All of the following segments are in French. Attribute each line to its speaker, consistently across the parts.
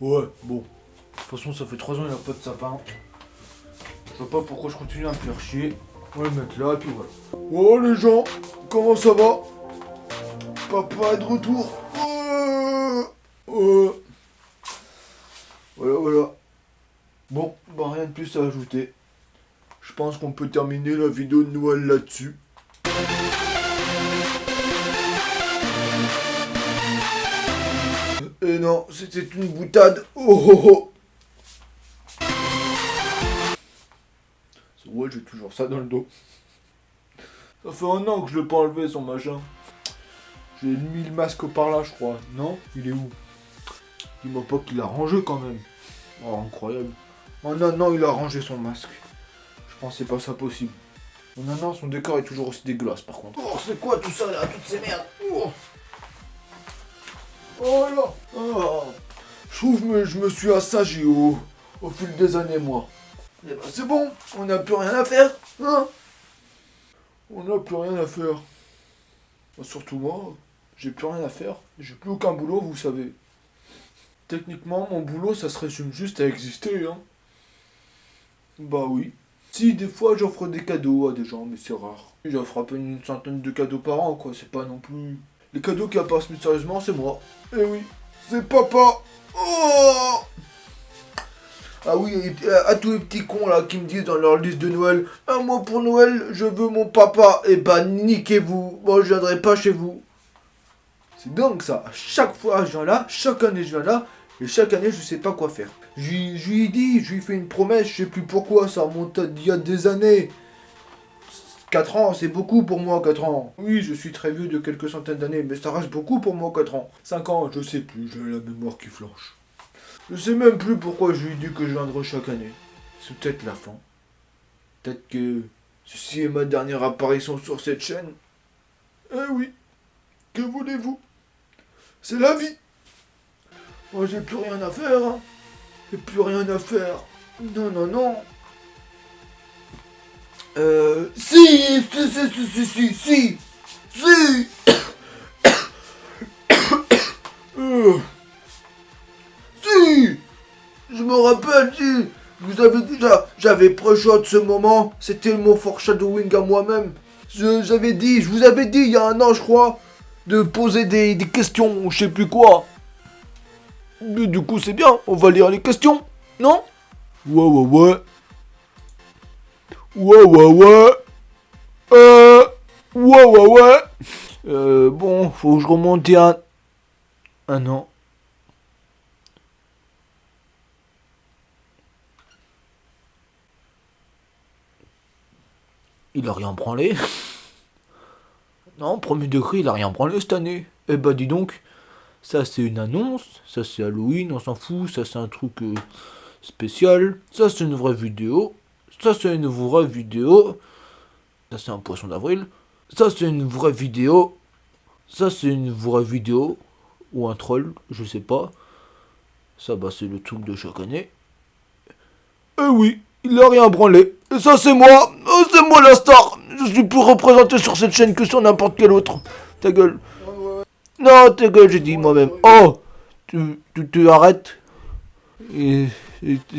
Speaker 1: Ouais, bon. De toute façon, ça fait 3 ans qu'il n'y a pas de sapin. Je vois pas pourquoi je continue à me faire chier. On va le mettre là, et puis voilà. Oh les gens, comment ça va? Papa est de retour. Euh, euh. Voilà, voilà. Bon, bah rien de plus à ajouter. Je pense qu'on peut terminer la vidéo de Noël là-dessus. Et non, c'était une boutade. Oh oh oh Ouais, j'ai toujours ça dans le dos. Ça fait un an que je l'ai pas enlevé son machin. J'ai mis le masque par là, je crois. Non Il est où? Dis-moi pas qu'il a rangé quand même. Oh, incroyable. En un an, il a rangé son masque. Je pensais pas ça possible. En un an, son décor est toujours aussi dégueulasse par contre. Oh, c'est quoi tout ça là? Toutes ces merdes Oh, oh là oh. Je trouve que je me suis assagi au, fil des années, moi. Eh ben, c'est bon, on n'a plus rien à faire, hein On n'a plus rien à faire. Surtout moi, j'ai plus rien à faire. J'ai plus aucun boulot, vous savez. Techniquement, mon boulot, ça se résume juste à exister, hein. Bah oui. Si, des fois, j'offre des cadeaux à des gens, mais c'est rare. J'offre à peine une centaine de cadeaux par an, quoi. C'est pas non plus... Les cadeaux qui apparaissent mystérieusement, c'est moi. Eh oui, c'est papa Oh ah oui, à tous les petits cons là qui me disent dans leur liste de Noël, ah moi pour Noël, je veux mon papa. Eh ben niquez-vous, moi je viendrai pas chez vous. C'est dingue ça. chaque fois je viens là, chaque année je viens là, et chaque année je sais pas quoi faire. Je, lui ai dit, je lui ai fait une promesse, je sais plus pourquoi, ça remonte il y a des années. 4 ans, c'est beaucoup pour moi, 4 ans. Oui, je suis très vieux de quelques centaines d'années, mais ça reste beaucoup pour moi, 4 ans. 5 ans, je sais plus, j'ai la mémoire qui flanche. Je sais même plus pourquoi je lui dit que je viendrai chaque année. C'est peut-être la fin. Peut-être que ceci est ma dernière apparition sur cette chaîne. Eh oui, que voulez-vous? C'est la vie. Moi, j'ai plus rien à faire. Hein. J'ai plus rien à faire. Non, non, non. Euh... Si Si, si, si, si, si, si Si Je me rappelle, si Vous avez déjà... J'avais de ce moment. C'était mon foreshadowing à moi-même. J'avais dit, je vous avais dit il y a un an, je crois, de poser des, des questions, je sais plus quoi. Mais du coup, c'est bien, on va lire les questions, non? Ouais, ouais, ouais. Ouais, ouais, ouais. Euh. Ouais, ouais. Euh, bon, faut que je remonte un... Un an. Il a rien branlé. non, premier degré, il a rien branlé cette année. Eh bah dis donc, ça c'est une annonce, ça c'est Halloween, on s'en fout, ça c'est un truc euh, spécial, ça c'est une vraie vidéo, ça c'est une vraie vidéo, ça c'est un poisson d'avril, ça c'est une vraie vidéo, ça c'est une vraie vidéo, ou un troll, je sais pas, ça bah c'est le truc de chaque année. Eh oui, il a rien branlé, ça c'est moi, oh, c'est moi la star, je suis plus représenté sur cette chaîne que sur n'importe quel autre, ta gueule. Non, ta gueule, j'ai dit moi-même. Oh Tu, tu, arrêtes. Et,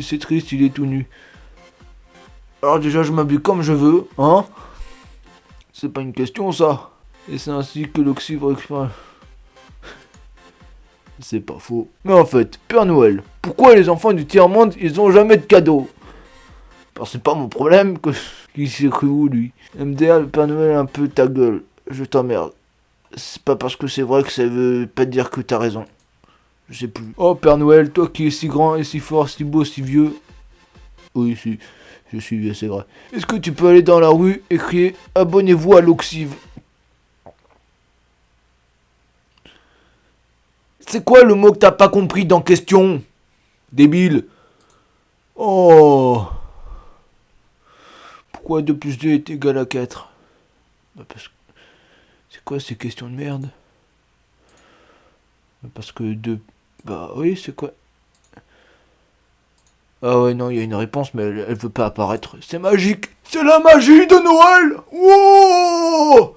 Speaker 1: c'est triste, il est tout nu. Alors déjà, je m'habille comme je veux, hein C'est pas une question, ça. Et c'est ainsi que l'oxyre... C'est pas faux. Mais en fait, Père Noël, pourquoi les enfants du tiers-monde, ils ont jamais de cadeaux Parce c'est pas mon problème que... Qui s'est où, lui MDA, le Père Noël, un peu ta gueule. Je t'emmerde c'est pas parce que c'est vrai que ça veut pas dire que t'as raison. Je sais plus. Oh Père Noël, toi qui es si grand et si fort, si beau, si vieux. Oui, si, je suis vieux, c'est vrai. Est-ce que tu peux aller dans la rue et crier Abonnez-vous à l'Oxive C'est quoi le mot que t'as pas compris dans question Débile? Oh. Pourquoi 2 plus 2 est égal à 4 bah Parce que c'est quoi ces questions de merde? Parce que de... Bah oui, c'est quoi? Ah ouais, non, il y a une réponse, mais elle, veut pas apparaître. C'est magique C'est la magie de Noël Wow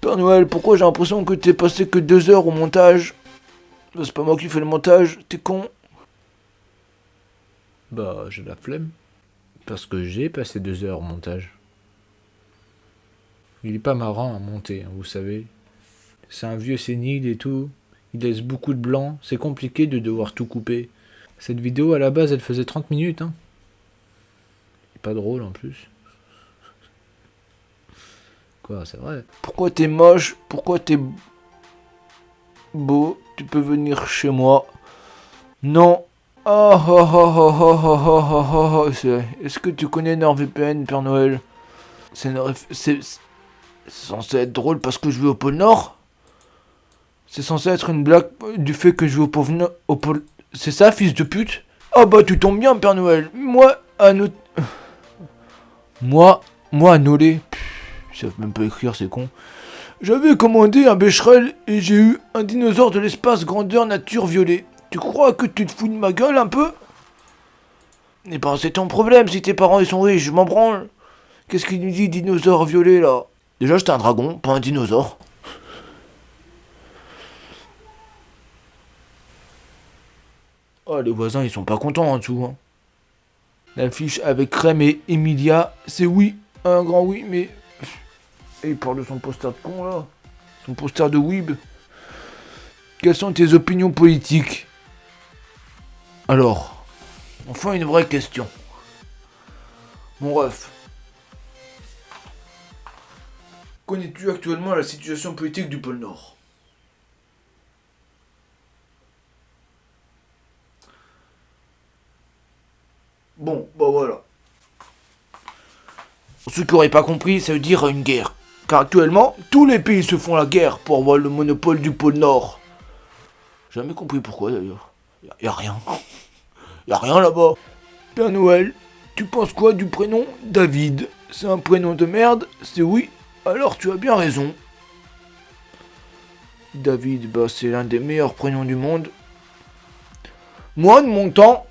Speaker 1: Père Noël, pourquoi j'ai l'impression que t'es passé que deux heures au montage? C'est pas moi qui fais le montage, t'es con.
Speaker 2: Bah, j'ai la flemme. Parce que j'ai passé deux heures au montage. Il est pas marrant à monter, hein, vous savez. C'est un vieux sénile et tout. Il laisse beaucoup de blanc. C'est compliqué de devoir tout couper. Cette vidéo, à la base, elle faisait 30 minutes. Hein. Pas drôle en plus. Quoi, c'est vrai.
Speaker 1: Pourquoi t'es moche Pourquoi t'es beau Tu peux venir chez moi. Non. Oh, oh, oh, oh, oh, oh, oh, oh, oh, oh. Est-ce que tu connais NordVPN, Père Noël C'est censé être drôle parce que je vais au pôle Nord C'est censé être une blague du fait que je vais au Nord au pôle... C'est ça, fils de pute? Ah bah tu tombes bien, Père Noël. Moi, à no... Moi, moi Nolé... Ils savent même pas écrire, c'est con. J'avais commandé un Becherel et j'ai eu un dinosaure de l'espace grandeur nature violet. Tu crois que tu te fous de ma gueule un peu? Eh ben c'est ton problème si tes parents ils sont riches, je m'en branle. Qu'est-ce qu'il nous dit dinosaure violet là? Déjà j'étais un dragon, pas un dinosaure. Oh les voisins ils sont pas contents en dessous. Hein. L'affiche avec Crème et Emilia, c'est oui, un grand oui, mais... Et il parle de son poster de con là. Son poster de Weeb. Quelles sont tes opinions politiques? Alors, enfin une vraie question. Mon ref. Connais-tu actuellement la situation politique du pôle Nord Bon, bah voilà. Ceux qui pas compris, ça veut dire une guerre. Car actuellement, tous les pays se font la guerre pour avoir le monopole du pôle Nord. Jamais compris pourquoi d'ailleurs. Y, a- rien. Y a rien là-bas. Père Noël, tu penses quoi du prénom David? C'est un prénom de merde C'est oui Alors tu as bien raison. David, bah c'est l'un des meilleurs prénoms du monde. Moi, de mon temps,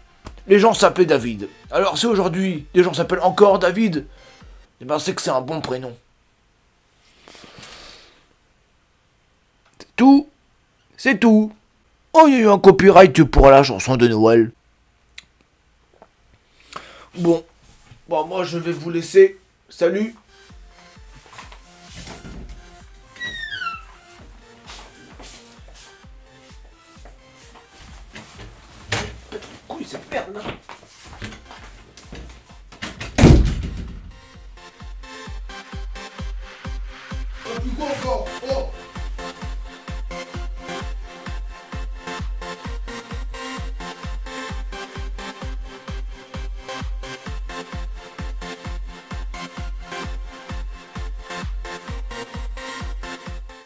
Speaker 1: les gens s'appelaient David. Alors si aujourd'hui, les gens s'appellent encore David, eh ben c'est que c'est un bon prénom. C'est tout. C'est tout. Oh, il y a eu un copyright pour la chanson de Noël. Bon. Bon, moi je vais vous laisser. Salut.